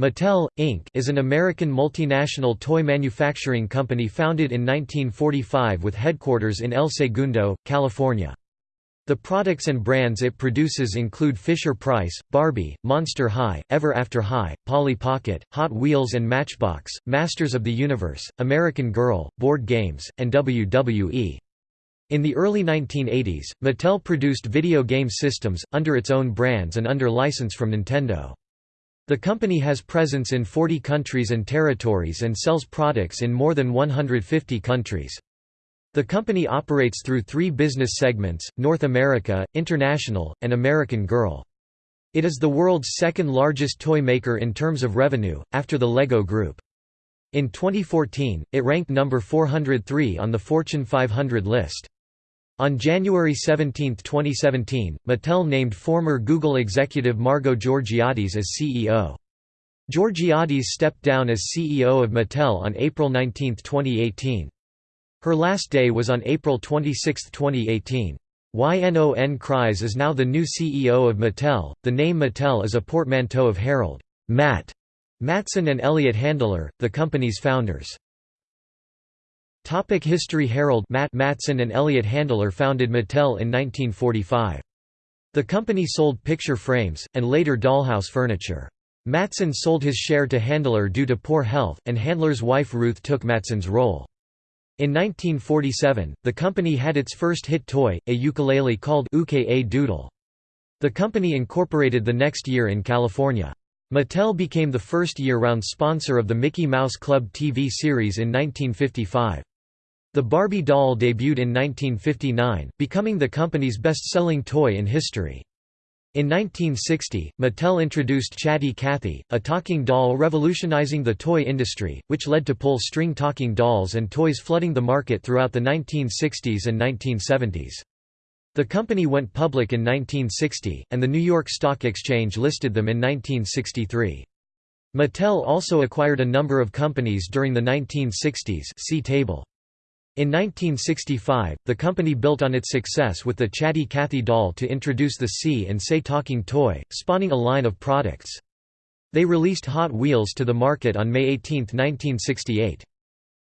Mattel, Inc. is an American multinational toy manufacturing company founded in 1945 with headquarters in El Segundo, California. The products and brands it produces include Fisher-Price, Barbie, Monster High, Ever After High, Polly Pocket, Hot Wheels and Matchbox, Masters of the Universe, American Girl, board games, and WWE. In the early 1980s, Mattel produced video game systems, under its own brands and under license from Nintendo. The company has presence in 40 countries and territories and sells products in more than 150 countries. The company operates through three business segments, North America, International, and American Girl. It is the world's second largest toy maker in terms of revenue, after the LEGO Group. In 2014, it ranked number 403 on the Fortune 500 list. On January 17, 2017, Mattel named former Google executive Margo Georgiadis as CEO. Georgiadis stepped down as CEO of Mattel on April 19, 2018. Her last day was on April 26, 2018. YNON Kreiz is now the new CEO of Mattel. The name Mattel is a portmanteau of Harold Matt Matson and Elliot Handler, the company's founders. Topic History Harold Matt Matson and Elliot Handler founded Mattel in 1945. The company sold picture frames, and later dollhouse furniture. Matson sold his share to Handler due to poor health, and Handler's wife Ruth took Matson's role. In 1947, the company had its first hit toy, a ukulele called Uke-A-Doodle. The company incorporated the next year in California. Mattel became the first year-round sponsor of the Mickey Mouse Club TV series in 1955. The Barbie doll debuted in 1959, becoming the company's best-selling toy in history. In 1960, Mattel introduced Chatty Cathy, a talking doll revolutionizing the toy industry, which led to pull-string talking dolls and toys flooding the market throughout the 1960s and 1970s. The company went public in 1960, and the New York Stock Exchange listed them in 1963. Mattel also acquired a number of companies during the 1960s see table. In 1965, the company built on its success with the Chatty Cathy doll to introduce the See and Say talking toy, spawning a line of products. They released Hot Wheels to the market on May 18, 1968.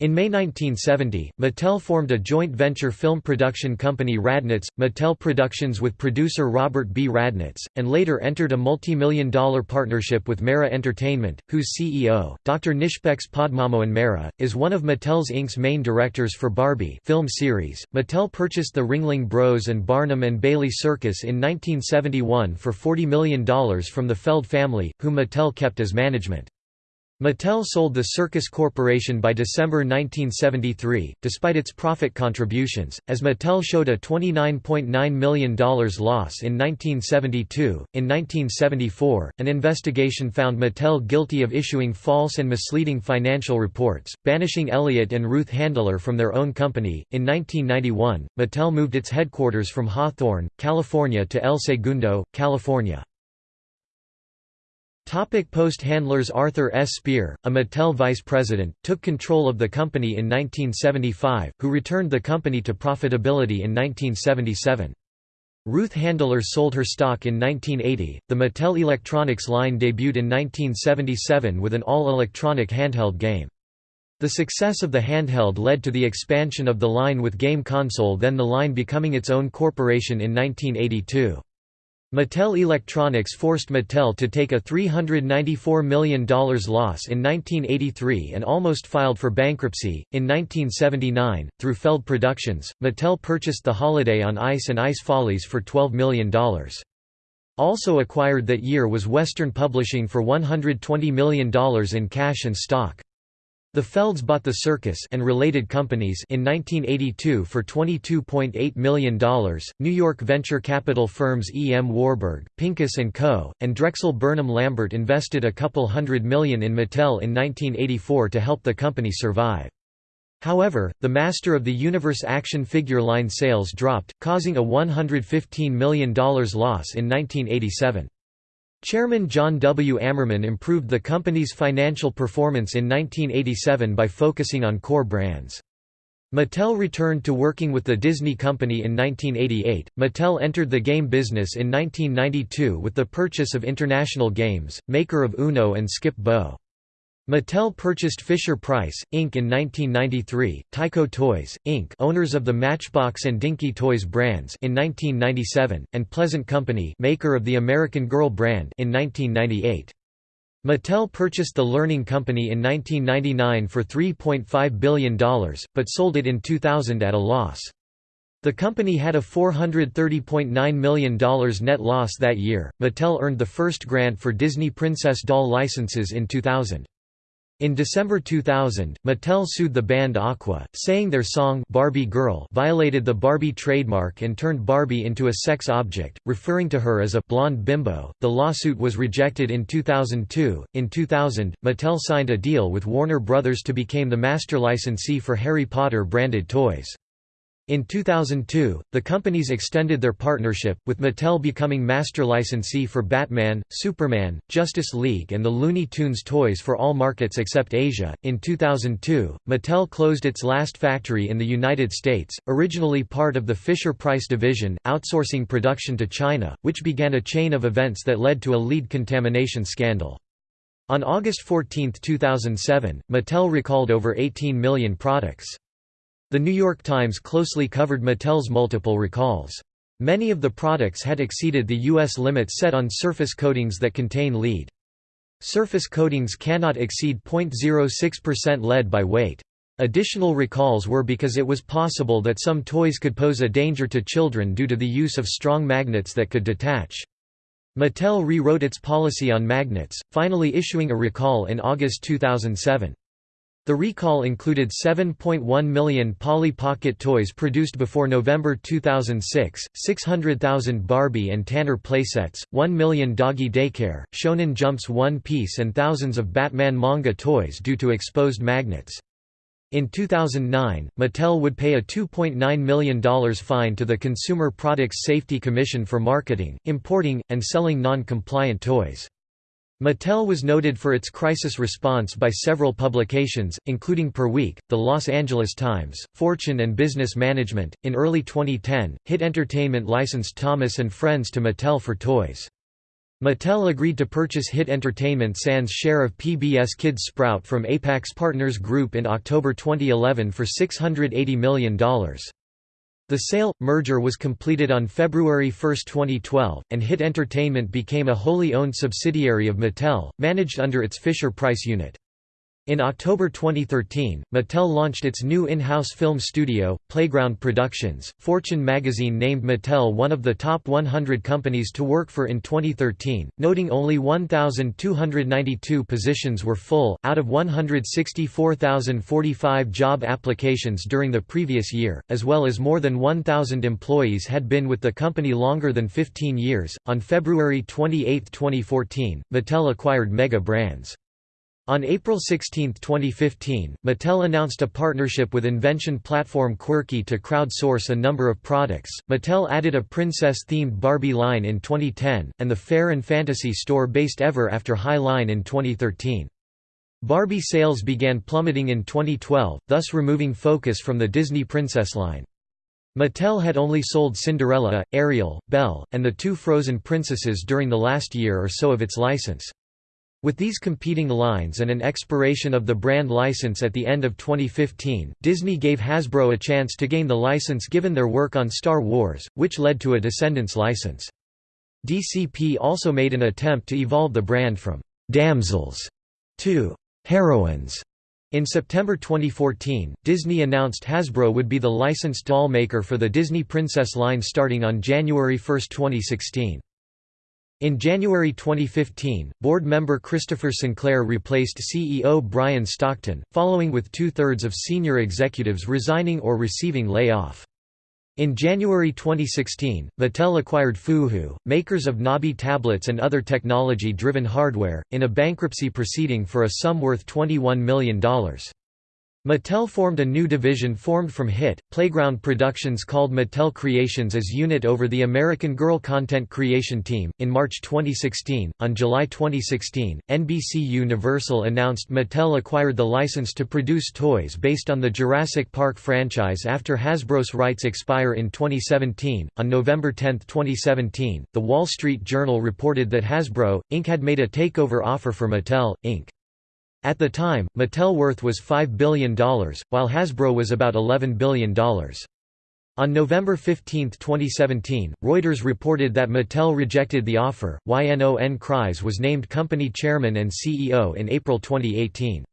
In May 1970, Mattel formed a joint venture film production company Radnitz, Mattel Productions with producer Robert B. Radnitz, and later entered a multi-million dollar partnership with Mara Entertainment, whose CEO, Dr. Nishpex Padmamohan Mara, is one of Mattel's Inc.'s main directors for Barbie film series. Mattel purchased the Ringling Bros and Barnum and Bailey Circus in 1971 for $40 million from the Feld family, whom Mattel kept as management. Mattel sold the Circus Corporation by December 1973, despite its profit contributions, as Mattel showed a $29.9 million loss in 1972. In 1974, an investigation found Mattel guilty of issuing false and misleading financial reports, banishing Elliot and Ruth Handler from their own company. In 1991, Mattel moved its headquarters from Hawthorne, California to El Segundo, California. Post-handlers Arthur S. Spear, a Mattel vice president, took control of the company in 1975, who returned the company to profitability in 1977. Ruth Handler sold her stock in 1980. The Mattel Electronics line debuted in 1977 with an all-electronic handheld game. The success of the handheld led to the expansion of the line with game console then the line becoming its own corporation in 1982. Mattel Electronics forced Mattel to take a $394 million loss in 1983 and almost filed for bankruptcy. In 1979, through Feld Productions, Mattel purchased the Holiday on Ice and Ice Follies for $12 million. Also acquired that year was Western Publishing for $120 million in cash and stock. The Felds bought the circus and related companies in 1982 for $22.8 million. New York venture capital firms E. M. Warburg, Pincus & Co., and Drexel Burnham Lambert invested a couple hundred million in Mattel in 1984 to help the company survive. However, the Master of the Universe action figure line sales dropped, causing a $115 million loss in 1987. Chairman John W. Amerman improved the company's financial performance in 1987 by focusing on core brands. Mattel returned to working with the Disney Company in 1988. Mattel entered the game business in 1992 with the purchase of International Games, maker of Uno and Skip Bo. Mattel purchased Fisher-Price, Inc. in 1993, Tyco Toys, Inc. owners of the Matchbox and Dinky Toys brands in 1997, and Pleasant Company maker of the American Girl brand in 1998. Mattel purchased the Learning Company in 1999 for $3.5 billion, but sold it in 2000 at a loss. The company had a $430.9 million net loss that year. Mattel earned the first grant for Disney Princess doll licenses in 2000. In December 2000, Mattel sued the band Aqua, saying their song Barbie Girl violated the Barbie trademark and turned Barbie into a sex object, referring to her as a blonde bimbo. The lawsuit was rejected in 2002. In 2000, Mattel signed a deal with Warner Brothers to become the master licensee for Harry Potter branded toys. In 2002, the companies extended their partnership, with Mattel becoming master licensee for Batman, Superman, Justice League, and the Looney Tunes toys for all markets except Asia. In 2002, Mattel closed its last factory in the United States, originally part of the Fisher Price division, outsourcing production to China, which began a chain of events that led to a lead contamination scandal. On August 14, 2007, Mattel recalled over 18 million products. The New York Times closely covered Mattel's multiple recalls. Many of the products had exceeded the U.S. limit set on surface coatings that contain lead. Surface coatings cannot exceed 0.06% lead by weight. Additional recalls were because it was possible that some toys could pose a danger to children due to the use of strong magnets that could detach. Mattel rewrote its policy on magnets, finally issuing a recall in August 2007. The recall included 7.1 million Polly Pocket toys produced before November 2006, 600,000 Barbie and Tanner playsets, 1 million Doggy Daycare, Shonen Jump's One Piece and thousands of Batman manga toys due to exposed magnets. In 2009, Mattel would pay a $2.9 million fine to the Consumer Products Safety Commission for marketing, importing, and selling non-compliant toys. Mattel was noted for its crisis response by several publications, including PRWeek, The Los Angeles Times, Fortune and Business Management. In early 2010, Hit Entertainment licensed Thomas and Friends to Mattel for toys. Mattel agreed to purchase Hit Entertainment Sans share of PBS Kids Sprout from Apax Partners Group in October 2011 for $680 million. The sale merger was completed on February 1, 2012, and Hit Entertainment became a wholly owned subsidiary of Mattel, managed under its Fisher-Price unit. In October 2013, Mattel launched its new in-house film studio, Playground Productions. Fortune magazine named Mattel one of the top 100 companies to work for in 2013, noting only 1,292 positions were full, out of 164,045 job applications during the previous year, as well as more than 1,000 employees had been with the company longer than 15 years. On February 28, 2014, Mattel acquired Mega Brands. On April 16, 2015, Mattel announced a partnership with invention platform Quirky to crowdsource a number of products. Mattel added a princess-themed Barbie line in 2010, and the Fair and Fantasy store-based Ever After High line in 2013. Barbie sales began plummeting in 2012, thus removing focus from the Disney Princess line. Mattel had only sold Cinderella, Ariel, Belle, and the two Frozen princesses during the last year or so of its license. With these competing lines and an expiration of the brand license at the end of 2015, Disney gave Hasbro a chance to gain the license given their work on Star Wars, which led to a Descendants license. DCP also made an attempt to evolve the brand from «damsels» to «heroines». In September 2014, Disney announced Hasbro would be the licensed doll maker for the Disney Princess line starting on January 1, 2016. In January 2015, board member Christopher Sinclair replaced CEO Bryan Stockton, following with two-thirds of senior executives resigning or receiving layoff. In January 2016, Mattel acquired Fuhu, makers of Nabi tablets and other technology-driven hardware, in a bankruptcy proceeding for a sum worth $21 million. Mattel formed a new division formed from HIT, Playground Productions called Mattel Creations as unit over the American Girl content creation team. In March 2016, on July 2016, NBC Universal announced Mattel acquired the license to produce toys based on the Jurassic Park franchise after Hasbro's rights expire in 2017. On November 10, 2017, The Wall Street Journal reported that Hasbro, Inc. had made a takeover offer for Mattel, Inc. At the time, Mattel worth was $5 billion, while Hasbro was about $11 billion. On November 15, 2017, Reuters reported that Mattel rejected the offer. YNON Kreiz was named company chairman and CEO in April 2018.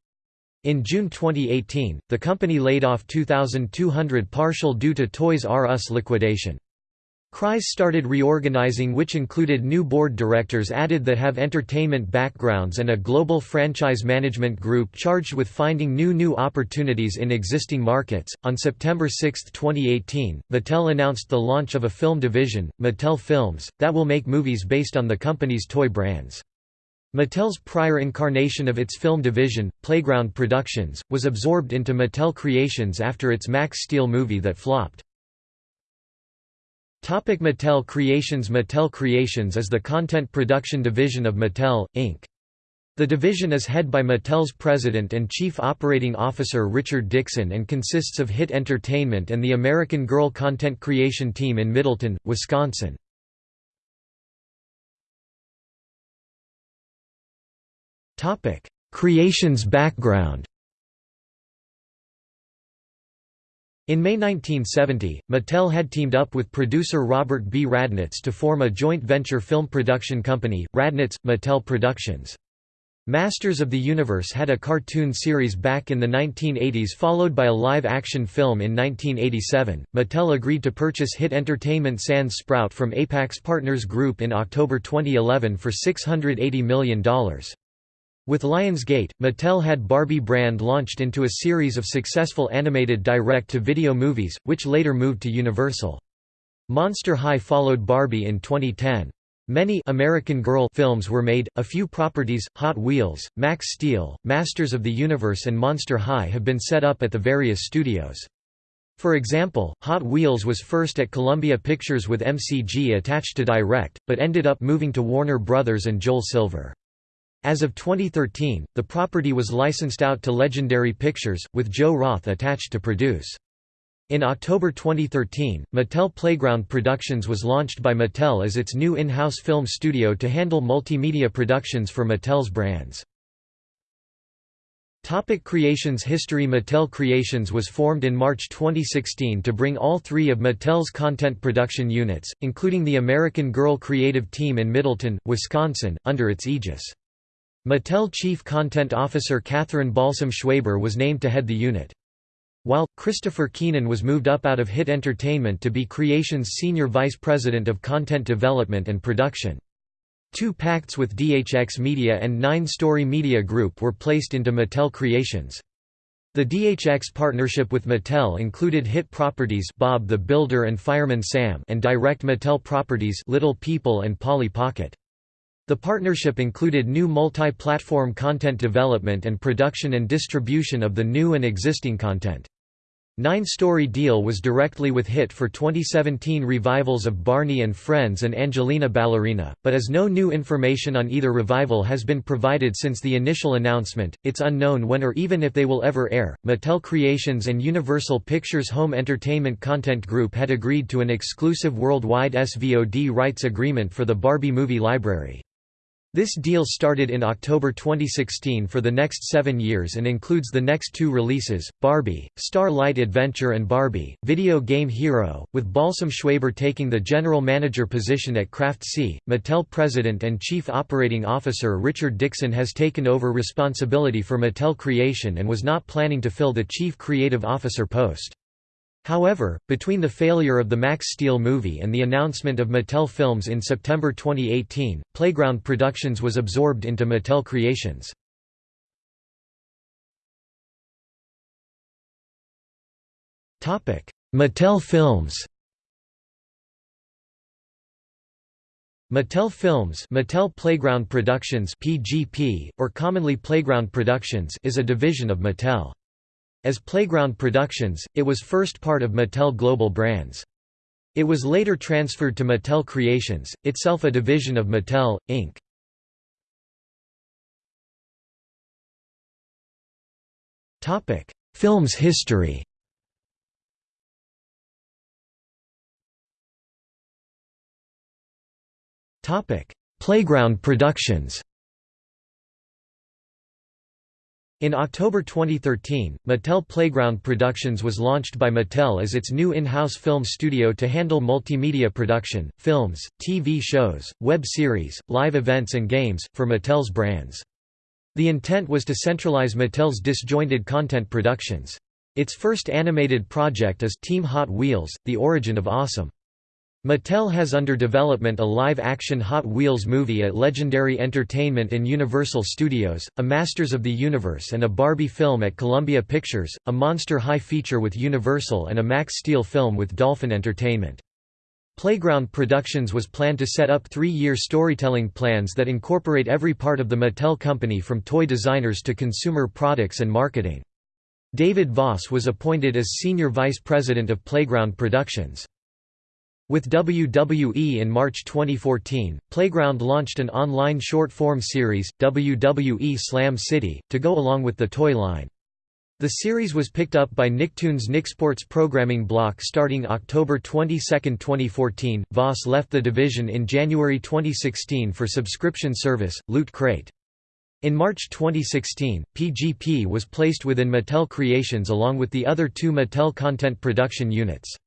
In June 2018, the company laid off 2,200 partial due to Toys R Us liquidation. Kreiz started reorganizing which included new board directors added that have entertainment backgrounds and a global franchise management group charged with finding new new opportunities in existing markets. On September 6, 2018, Mattel announced the launch of a film division, Mattel Films, that will make movies based on the company's toy brands. Mattel's prior incarnation of its film division, Playground Productions, was absorbed into Mattel Creations after its Max Steel movie that flopped. Topic Mattel Creations Mattel Creations is the content production division of Mattel, Inc. The division is head by Mattel's president and chief operating officer Richard Dixon and consists of Hit Entertainment and the American Girl content creation team in Middleton, Wisconsin. Creations background In May 1970, Mattel had teamed up with producer Robert B. Radnitz to form a joint venture film production company, Radnitz – Mattel Productions. Masters of the Universe had a cartoon series back in the 1980s followed by a live-action film in 1987. Mattel agreed to purchase hit entertainment Sans Sprout from Apax Partners Group in October 2011 for $680 million. With Lionsgate, Mattel had Barbie brand launched into a series of successful animated direct-to-video movies, which later moved to Universal. Monster High followed Barbie in 2010. Many American Girl films were made, a few properties, Hot Wheels, Max Steel, Masters of the Universe and Monster High have been set up at the various studios. For example, Hot Wheels was first at Columbia Pictures with MCG attached to Direct, but ended up moving to Warner Brothers and Joel Silver. As of 2013, the property was licensed out to Legendary Pictures, with Joe Roth attached to produce. In October 2013, Mattel Playground Productions was launched by Mattel as its new in-house film studio to handle multimedia productions for Mattel's brands. Topic Creations History Mattel Creations was formed in March 2016 to bring all three of Mattel's content production units, including the American Girl creative team in Middleton, Wisconsin, under its aegis. Mattel Chief Content Officer Catherine Balsam Schwaber was named to head the unit. While, Christopher Keenan was moved up out of Hit Entertainment to be Creation's Senior Vice President of Content Development and Production. Two pacts with DHX Media and Nine Story Media Group were placed into Mattel Creations. The DHX partnership with Mattel included hit properties Bob the Builder and Fireman Sam and direct Mattel properties Little People and Polly Pocket. The partnership included new multi-platform content development and production and distribution of the new and existing content. Nine-story deal was directly with HIT for 2017 revivals of Barney and Friends and Angelina Ballerina, but as no new information on either revival has been provided since the initial announcement, it's unknown when or even if they will ever air. Mattel Creations and Universal Pictures Home Entertainment Content Group had agreed to an exclusive worldwide SVOD rights agreement for the Barbie movie library. This deal started in October 2016 for the next seven years and includes the next two releases, Barbie, Star-Light Adventure and Barbie, Video Game Hero, with Balsam Schwaber taking the general manager position at Craft C. Mattel President and Chief Operating Officer Richard Dixon has taken over responsibility for Mattel Creation and was not planning to fill the Chief Creative Officer post. However, between the failure of the Max Steel movie and the announcement of Mattel Films in September 2018, Playground Productions was absorbed into Mattel Creations. Mattel Films Mattel Films Mattel Playground Productions PGP, or commonly Playground Productions is a division of Mattel. As Playground Productions, it was first part of Mattel Global Brands. It was later transferred to Mattel Creations, itself a division of Mattel, Inc. Film's history Playground Productions In October 2013, Mattel Playground Productions was launched by Mattel as its new in-house film studio to handle multimedia production, films, TV shows, web series, live events and games, for Mattel's brands. The intent was to centralize Mattel's disjointed content productions. Its first animated project is Team Hot Wheels, The Origin of Awesome. Mattel has under development a live-action Hot Wheels movie at Legendary Entertainment and Universal Studios, a Masters of the Universe and a Barbie film at Columbia Pictures, a Monster High feature with Universal and a Max Steel film with Dolphin Entertainment. Playground Productions was planned to set up three-year storytelling plans that incorporate every part of the Mattel company from toy designers to consumer products and marketing. David Voss was appointed as Senior Vice President of Playground Productions. With WWE in March 2014, Playground launched an online short-form series, WWE Slam City, to go along with the toy line. The series was picked up by Nicktoons Nicksports programming block starting October 22, 2014. Voss left the division in January 2016 for subscription service, Loot Crate. In March 2016, PGP was placed within Mattel Creations along with the other two Mattel content production units.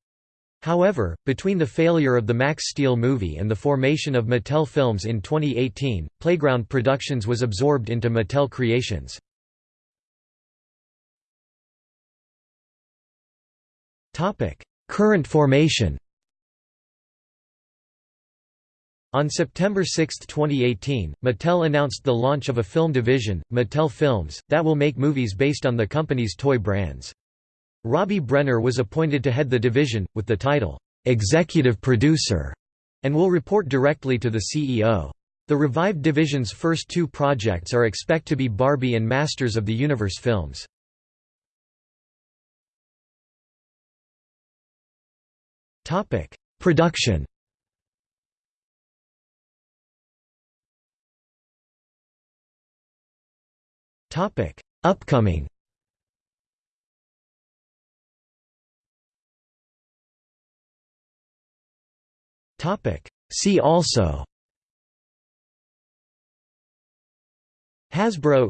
However, between the failure of the Max Steel movie and the formation of Mattel Films in 2018, Playground Productions was absorbed into Mattel Creations. Current formation On September 6, 2018, Mattel announced the launch of a film division, Mattel Films, that will make movies based on the company's toy brands. Robbie Brenner was appointed to head the division, with the title, "'Executive Producer' and will report directly to the CEO. The revived division's first two projects are expect to be Barbie and Masters of the Universe films. Production Upcoming See also Hasbro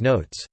Notes